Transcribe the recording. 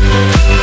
Thank